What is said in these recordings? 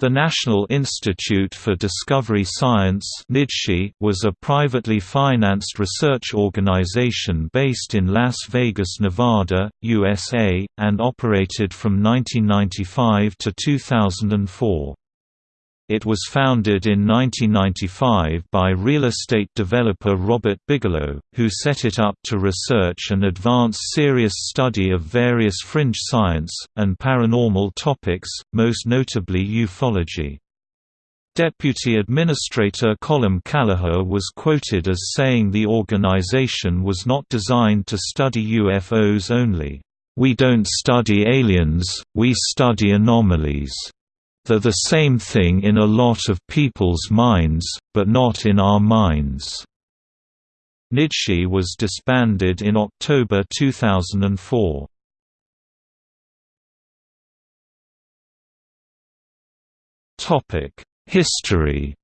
The National Institute for Discovery Science was a privately financed research organization based in Las Vegas, Nevada, USA, and operated from 1995 to 2004. It was founded in 1995 by real estate developer Robert Bigelow, who set it up to research and advance serious study of various fringe science, and paranormal topics, most notably ufology. Deputy Administrator Colm Kelleher was quoted as saying the organization was not designed to study UFOs only. We don't study aliens, we study anomalies. They're the same thing in a lot of people's minds, but not in our minds. NIDSI was disbanded in October 2004. History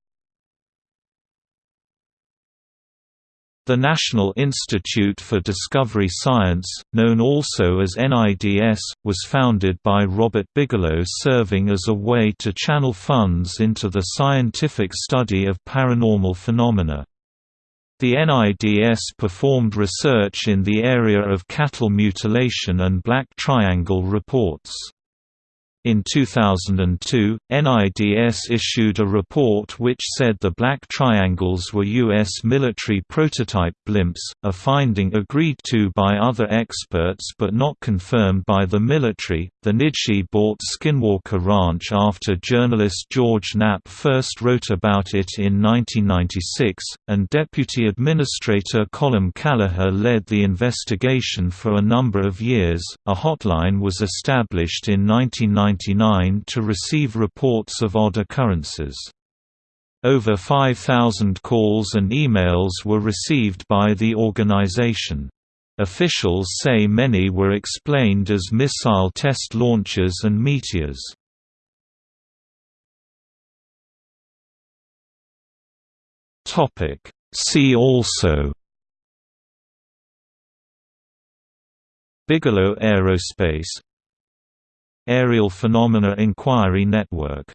The National Institute for Discovery Science, known also as NIDS, was founded by Robert Bigelow serving as a way to channel funds into the scientific study of paranormal phenomena. The NIDS performed research in the area of cattle mutilation and black triangle reports. In 2002, NIDS issued a report which said the black triangles were U.S. military prototype blimps, a finding agreed to by other experts but not confirmed by the military. The NIDSI bought Skinwalker Ranch after journalist George Knapp first wrote about it in 1996, and Deputy Administrator Colm Kelleher led the investigation for a number of years. A hotline was established in 1990 1999 to receive reports of odd occurrences. Over 5,000 calls and emails were received by the organization. Officials say many were explained as missile test launches and meteors. See also Bigelow Aerospace Aerial Phenomena Inquiry Network